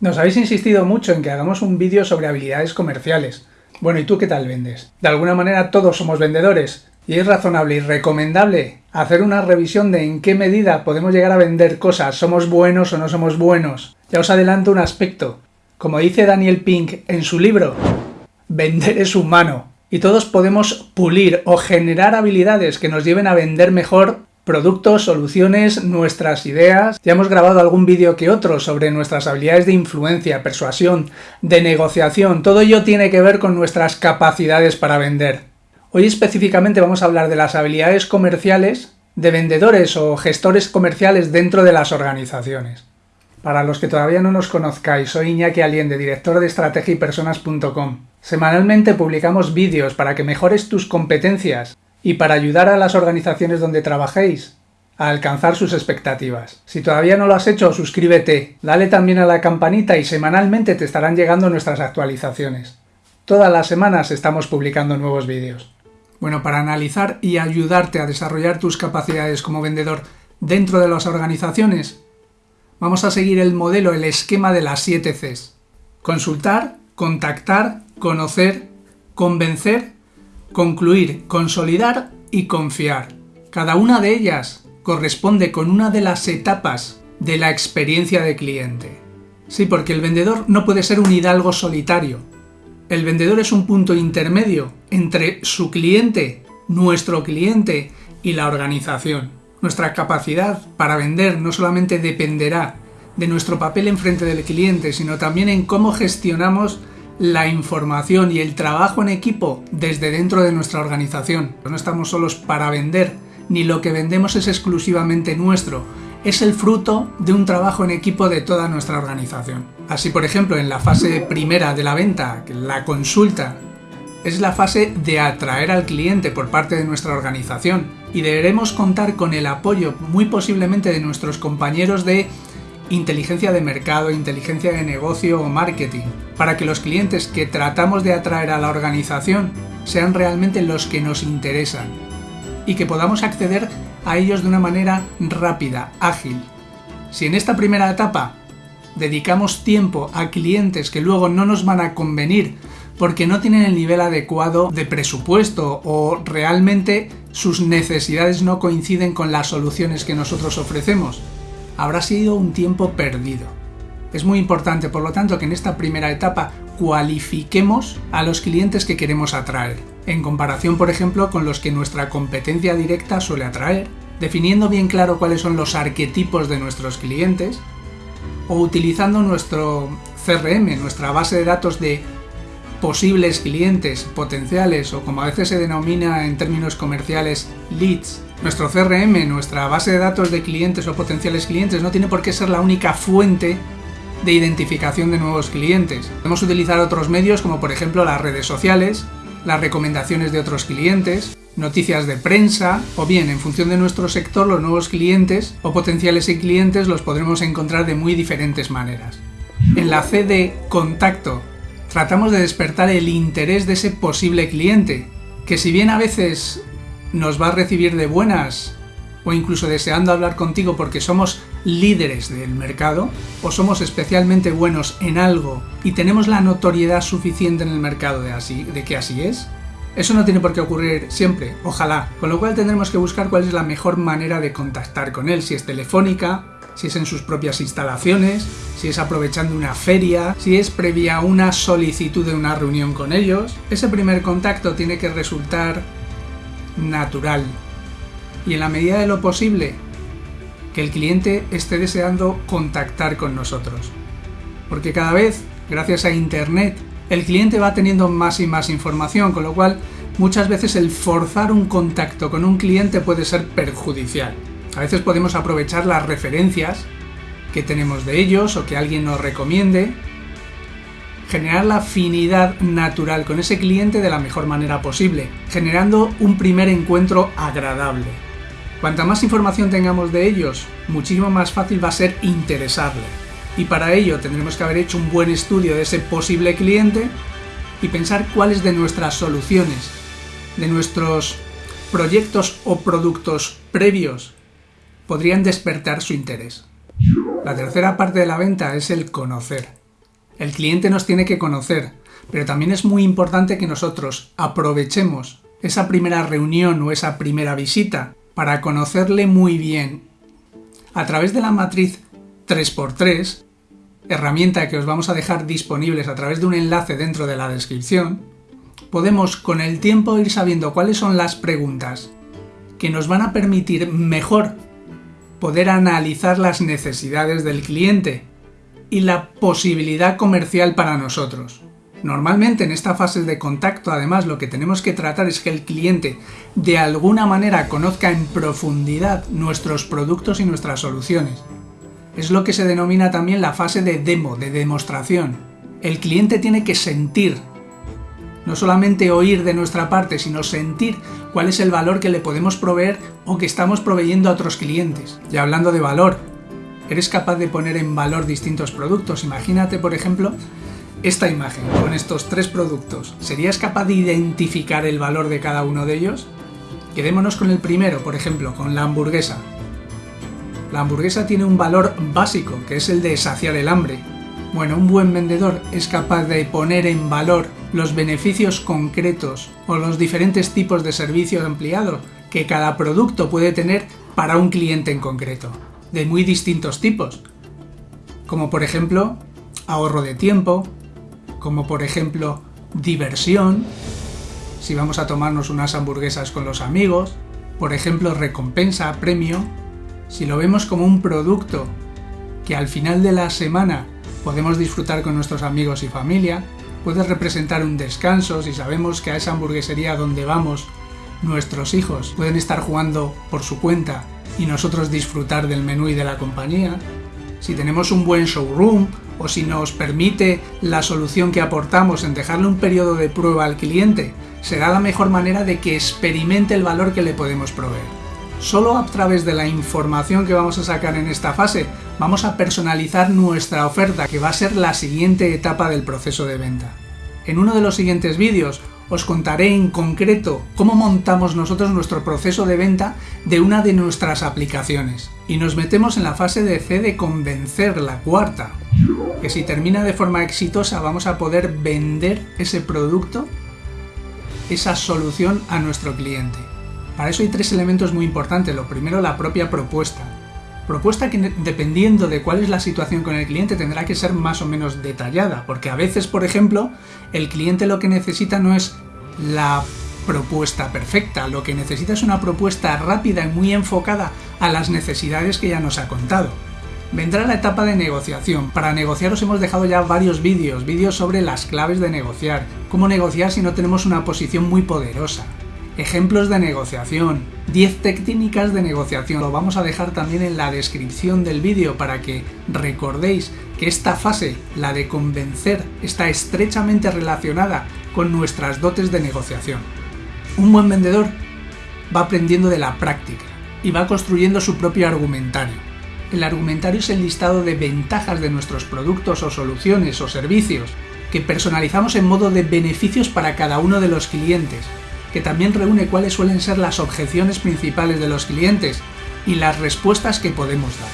Nos habéis insistido mucho en que hagamos un vídeo sobre habilidades comerciales. Bueno, ¿y tú qué tal vendes? De alguna manera todos somos vendedores, y es razonable y recomendable hacer una revisión de en qué medida podemos llegar a vender cosas, somos buenos o no somos buenos. Ya os adelanto un aspecto. Como dice Daniel Pink en su libro, vender es humano, y todos podemos pulir o generar habilidades que nos lleven a vender mejor productos, soluciones, nuestras ideas. Ya hemos grabado algún vídeo que otro sobre nuestras habilidades de influencia, persuasión, de negociación. Todo ello tiene que ver con nuestras capacidades para vender. Hoy específicamente vamos a hablar de las habilidades comerciales de vendedores o gestores comerciales dentro de las organizaciones. Para los que todavía no nos conozcáis, soy Iñaki Aliende, director de estrategiapersonas.com. Semanalmente publicamos vídeos para que mejores tus competencias y para ayudar a las organizaciones donde trabajéis a alcanzar sus expectativas. Si todavía no lo has hecho, suscríbete, dale también a la campanita y semanalmente te estarán llegando nuestras actualizaciones. Todas las semanas estamos publicando nuevos vídeos. Bueno, para analizar y ayudarte a desarrollar tus capacidades como vendedor dentro de las organizaciones, vamos a seguir el modelo, el esquema de las 7 Cs. Consultar, contactar, conocer, convencer concluir, consolidar y confiar. Cada una de ellas corresponde con una de las etapas de la experiencia de cliente. Sí, porque el vendedor no puede ser un hidalgo solitario. El vendedor es un punto intermedio entre su cliente, nuestro cliente y la organización. Nuestra capacidad para vender no solamente dependerá de nuestro papel enfrente del cliente, sino también en cómo gestionamos la información y el trabajo en equipo desde dentro de nuestra organización. No estamos solos para vender, ni lo que vendemos es exclusivamente nuestro, es el fruto de un trabajo en equipo de toda nuestra organización. Así, por ejemplo, en la fase primera de la venta, la consulta, es la fase de atraer al cliente por parte de nuestra organización y deberemos contar con el apoyo muy posiblemente de nuestros compañeros de inteligencia de mercado, inteligencia de negocio o marketing, para que los clientes que tratamos de atraer a la organización sean realmente los que nos interesan y que podamos acceder a ellos de una manera rápida, ágil. Si en esta primera etapa dedicamos tiempo a clientes que luego no nos van a convenir porque no tienen el nivel adecuado de presupuesto o realmente sus necesidades no coinciden con las soluciones que nosotros ofrecemos, habrá sido un tiempo perdido. Es muy importante, por lo tanto, que en esta primera etapa cualifiquemos a los clientes que queremos atraer, en comparación, por ejemplo, con los que nuestra competencia directa suele atraer, definiendo bien claro cuáles son los arquetipos de nuestros clientes, o utilizando nuestro CRM, nuestra base de datos de posibles clientes potenciales o como a veces se denomina en términos comerciales leads nuestro CRM, nuestra base de datos de clientes o potenciales clientes, no tiene por qué ser la única fuente de identificación de nuevos clientes. Podemos utilizar otros medios como por ejemplo las redes sociales, las recomendaciones de otros clientes, noticias de prensa o bien en función de nuestro sector los nuevos clientes o potenciales clientes los podremos encontrar de muy diferentes maneras. En la C de contacto tratamos de despertar el interés de ese posible cliente, que si bien a veces nos va a recibir de buenas o incluso deseando hablar contigo porque somos líderes del mercado o somos especialmente buenos en algo y tenemos la notoriedad suficiente en el mercado de, así, de que así es, eso no tiene por qué ocurrir siempre, ojalá, con lo cual tendremos que buscar cuál es la mejor manera de contactar con él, si es telefónica, si es en sus propias instalaciones, si es aprovechando una feria, si es previa una solicitud de una reunión con ellos. Ese primer contacto tiene que resultar natural y en la medida de lo posible que el cliente esté deseando contactar con nosotros. Porque cada vez, gracias a Internet, el cliente va teniendo más y más información, con lo cual muchas veces el forzar un contacto con un cliente puede ser perjudicial. A veces podemos aprovechar las referencias que tenemos de ellos o que alguien nos recomiende generar la afinidad natural con ese cliente de la mejor manera posible, generando un primer encuentro agradable. Cuanta más información tengamos de ellos, muchísimo más fácil va a ser interesarle. Y para ello tendremos que haber hecho un buen estudio de ese posible cliente y pensar cuáles de nuestras soluciones, de nuestros proyectos o productos previos podrían despertar su interés. La tercera parte de la venta es el conocer El cliente nos tiene que conocer, pero también es muy importante que nosotros aprovechemos esa primera reunión o esa primera visita para conocerle muy bien. A través de la matriz 3x3, herramienta que os vamos a dejar disponibles a través de un enlace dentro de la descripción, podemos con el tiempo ir sabiendo cuáles son las preguntas que nos van a permitir mejor poder analizar las necesidades del cliente y la posibilidad comercial para nosotros. Normalmente en esta fase de contacto además lo que tenemos que tratar es que el cliente de alguna manera conozca en profundidad nuestros productos y nuestras soluciones. Es lo que se denomina también la fase de demo, de demostración. El cliente tiene que sentir, no solamente oír de nuestra parte, sino sentir cuál es el valor que le podemos proveer o que estamos proveyendo a otros clientes. Y hablando de valor, eres capaz de poner en valor distintos productos. Imagínate, por ejemplo, esta imagen con estos tres productos, ¿serías capaz de identificar el valor de cada uno de ellos? Quedémonos con el primero, por ejemplo, con la hamburguesa. La hamburguesa tiene un valor básico, que es el de saciar el hambre. Bueno, un buen vendedor es capaz de poner en valor los beneficios concretos o los diferentes tipos de servicios ampliados que cada producto puede tener para un cliente en concreto, de muy distintos tipos, como por ejemplo ahorro de tiempo, como por ejemplo diversión, si vamos a tomarnos unas hamburguesas con los amigos, por ejemplo recompensa, premio, si lo vemos como un producto que al final de la semana podemos disfrutar con nuestros amigos y familia, puede representar un descanso si sabemos que a esa hamburguesería donde vamos nuestros hijos pueden estar jugando por su cuenta y nosotros disfrutar del menú y de la compañía, si tenemos un buen showroom o si nos permite la solución que aportamos en dejarle un periodo de prueba al cliente, será la mejor manera de que experimente el valor que le podemos proveer. Solo a través de la información que vamos a sacar en esta fase vamos a personalizar nuestra oferta, que va a ser la siguiente etapa del proceso de venta. En uno de los siguientes vídeos os contaré en concreto cómo montamos nosotros nuestro proceso de venta de una de nuestras aplicaciones. Y nos metemos en la fase de C de convencer, la cuarta, que si termina de forma exitosa vamos a poder vender ese producto, esa solución a nuestro cliente. Para eso hay tres elementos muy importantes. Lo primero, la propia propuesta. Propuesta que dependiendo de cuál es la situación con el cliente tendrá que ser más o menos detallada, porque a veces, por ejemplo, el cliente lo que necesita no es la propuesta perfecta, lo que necesita es una propuesta rápida y muy enfocada a las necesidades que ya nos ha contado. Vendrá la etapa de negociación. Para negociar os hemos dejado ya varios vídeos, vídeos sobre las claves de negociar, cómo negociar si no tenemos una posición muy poderosa, ejemplos de negociación, 10 técnicas de negociación. Lo vamos a dejar también en la descripción del vídeo para que recordéis que esta fase, la de convencer, está estrechamente relacionada con nuestras dotes de negociación. Un buen vendedor va aprendiendo de la práctica y va construyendo su propio argumentario. El argumentario es el listado de ventajas de nuestros productos o soluciones o servicios que personalizamos en modo de beneficios para cada uno de los clientes que también reúne cuáles suelen ser las objeciones principales de los clientes y las respuestas que podemos dar.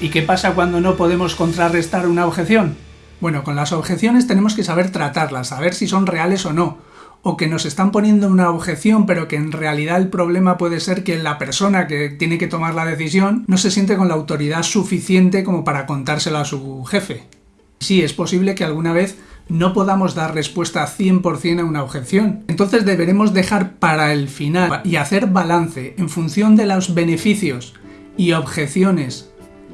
¿Y qué pasa cuando no podemos contrarrestar una objeción? Bueno, con las objeciones tenemos que saber tratarlas, saber si son reales o no, o que nos están poniendo una objeción pero que en realidad el problema puede ser que la persona que tiene que tomar la decisión no se siente con la autoridad suficiente como para contárselo a su jefe. Sí, es posible que alguna vez no podamos dar respuesta 100% a una objeción. Entonces deberemos dejar para el final y hacer balance en función de los beneficios y objeciones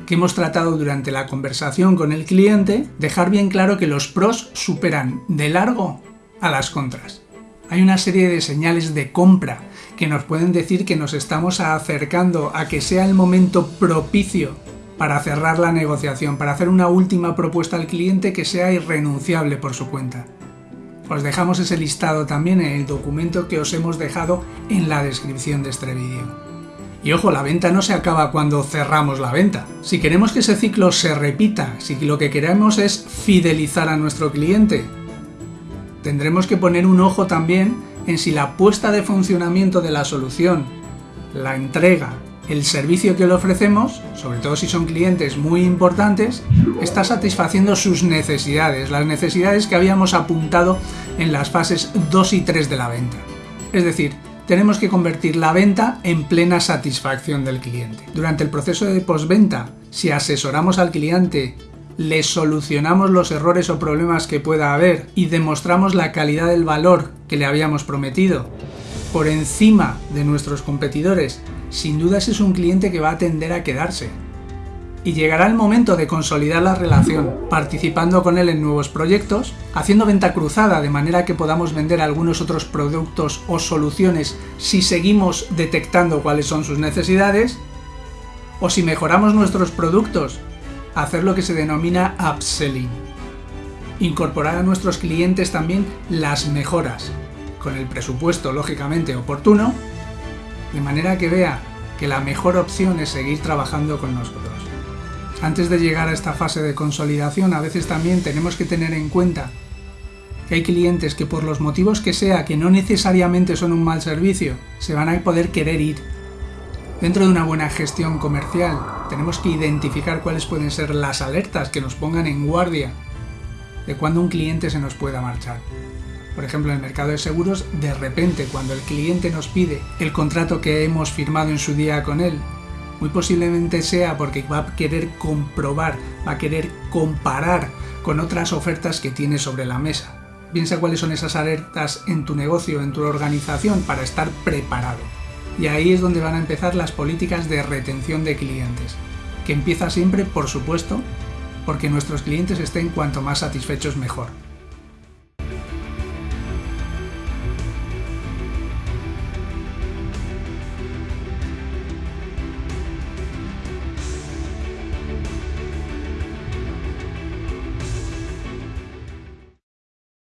que hemos tratado durante la conversación con el cliente, dejar bien claro que los pros superan de largo a las contras. Hay una serie de señales de compra que nos pueden decir que nos estamos acercando a que sea el momento propicio para cerrar la negociación, para hacer una última propuesta al cliente que sea irrenunciable por su cuenta. Os dejamos ese listado también en el documento que os hemos dejado en la descripción de este vídeo. Y ojo, la venta no se acaba cuando cerramos la venta. Si queremos que ese ciclo se repita, si lo que queremos es fidelizar a nuestro cliente, tendremos que poner un ojo también en si la puesta de funcionamiento de la solución, la entrega el servicio que le ofrecemos, sobre todo si son clientes muy importantes, está satisfaciendo sus necesidades, las necesidades que habíamos apuntado en las fases 2 y 3 de la venta. Es decir, tenemos que convertir la venta en plena satisfacción del cliente. Durante el proceso de postventa, si asesoramos al cliente, le solucionamos los errores o problemas que pueda haber y demostramos la calidad del valor que le habíamos prometido por encima de nuestros competidores, sin duda ese es un cliente que va a tender a quedarse. Y llegará el momento de consolidar la relación, participando con él en nuevos proyectos, haciendo venta cruzada de manera que podamos vender algunos otros productos o soluciones si seguimos detectando cuáles son sus necesidades, o si mejoramos nuestros productos, hacer lo que se denomina upselling. Incorporar a nuestros clientes también las mejoras, con el presupuesto lógicamente oportuno, de manera que vea que la mejor opción es seguir trabajando con nosotros. Antes de llegar a esta fase de consolidación, a veces también tenemos que tener en cuenta que hay clientes que por los motivos que sea, que no necesariamente son un mal servicio, se van a poder querer ir. Dentro de una buena gestión comercial, tenemos que identificar cuáles pueden ser las alertas que nos pongan en guardia de cuando un cliente se nos pueda marchar. Por ejemplo, en el mercado de seguros, de repente cuando el cliente nos pide el contrato que hemos firmado en su día con él, muy posiblemente sea porque va a querer comprobar, va a querer comparar con otras ofertas que tiene sobre la mesa. Piensa cuáles son esas alertas en tu negocio, en tu organización, para estar preparado. Y ahí es donde van a empezar las políticas de retención de clientes, que empieza siempre, por supuesto, porque nuestros clientes estén cuanto más satisfechos mejor.